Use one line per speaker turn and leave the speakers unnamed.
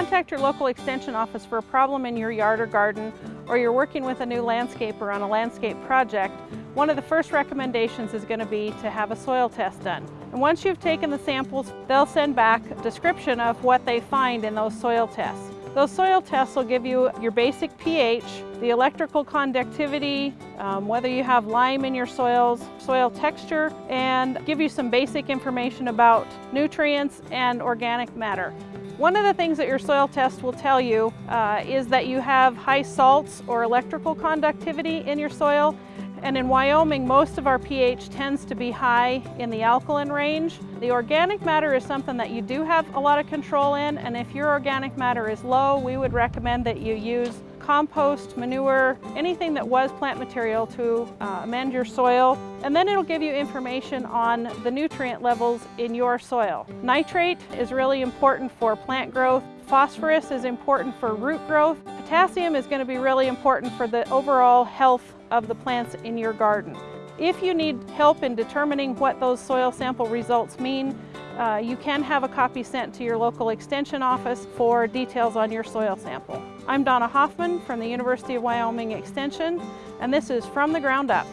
contact your local extension office for a problem in your yard or garden, or you're working with a new landscaper on a landscape project, one of the first recommendations is going to be to have a soil test done. And once you've taken the samples, they'll send back a description of what they find in those soil tests. Those soil tests will give you your basic pH, the electrical conductivity, um, whether you have lime in your soils, soil texture, and give you some basic information about nutrients and organic matter. One of the things that your soil test will tell you uh, is that you have high salts or electrical conductivity in your soil and in Wyoming, most of our pH tends to be high in the alkaline range. The organic matter is something that you do have a lot of control in, and if your organic matter is low, we would recommend that you use compost, manure, anything that was plant material to uh, amend your soil. And then it'll give you information on the nutrient levels in your soil. Nitrate is really important for plant growth. Phosphorus is important for root growth. Potassium is going to be really important for the overall health of the plants in your garden. If you need help in determining what those soil sample results mean, uh, you can have a copy sent to your local extension office for details on your soil sample. I'm Donna Hoffman from the University of Wyoming Extension, and this is From the Ground Up.